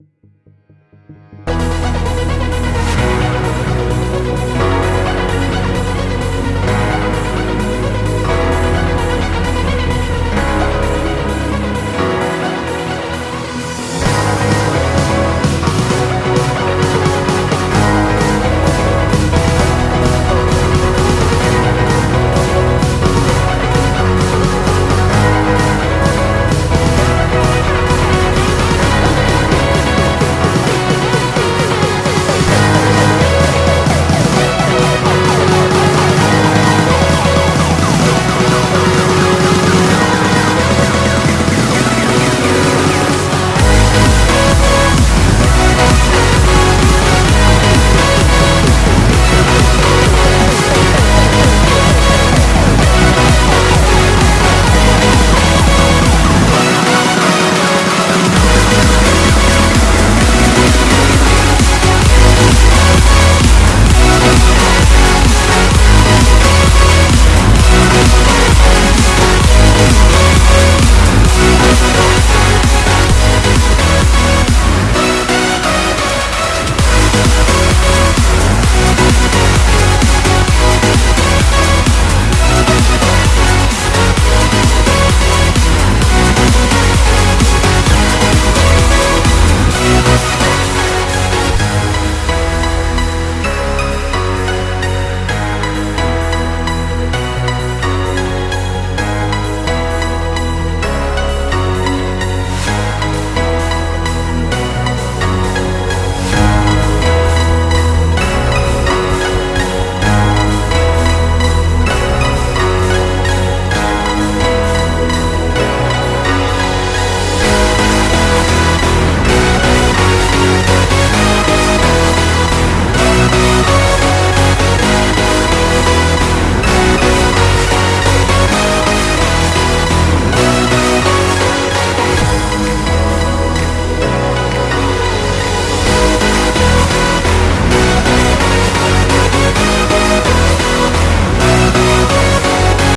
you